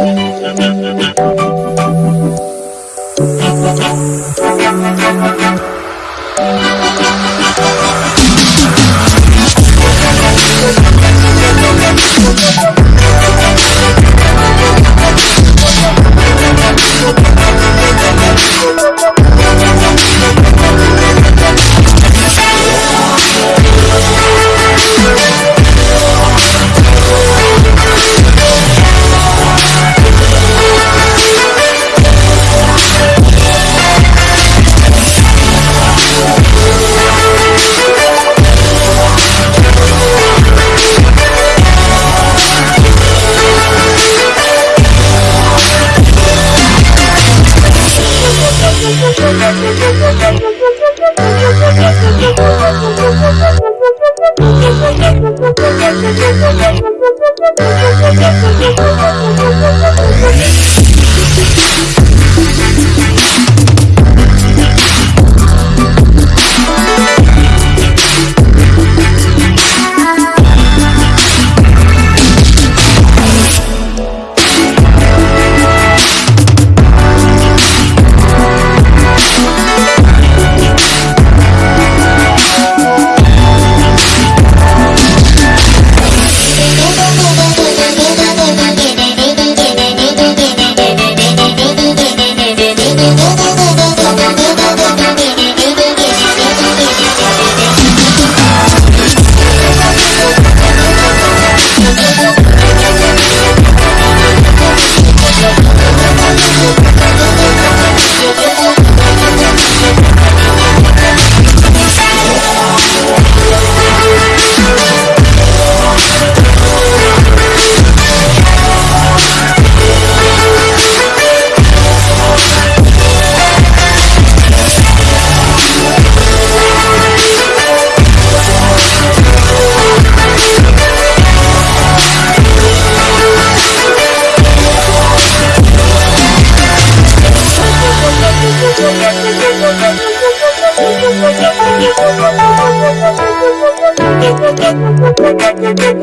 We'll be right back.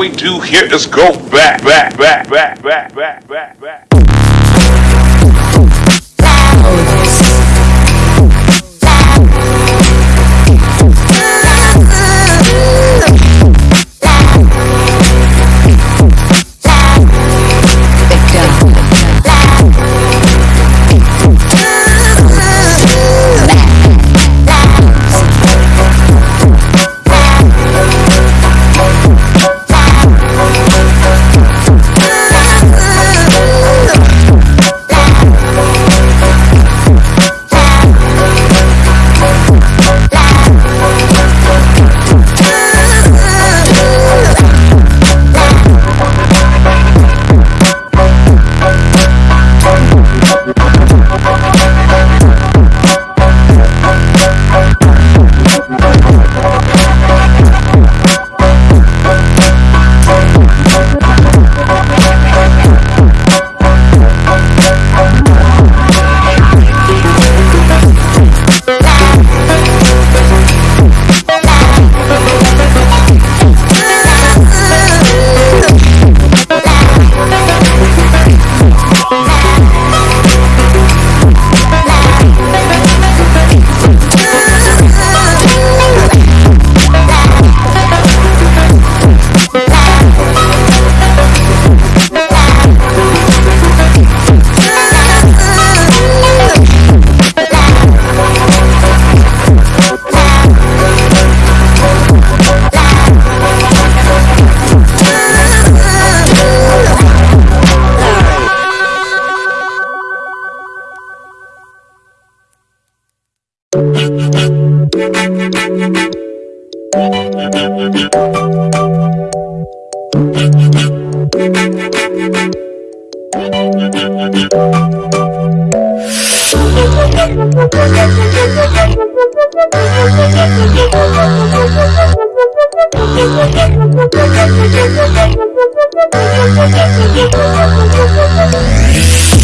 we do here is go back, back, back, back, back, back, back, back. We'll be right back.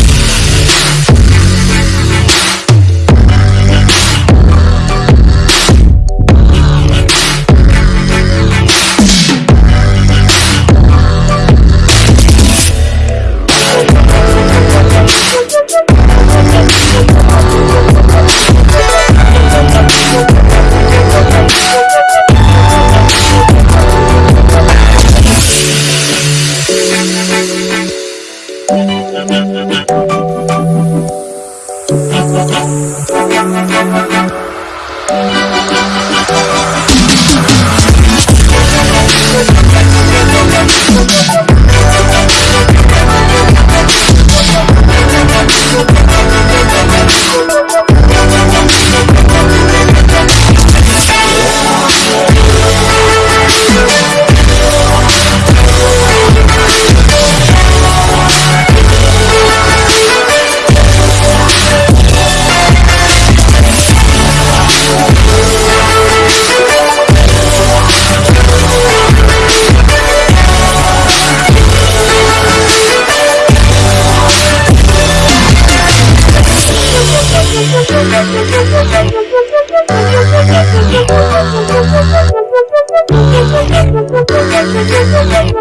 Thank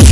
you.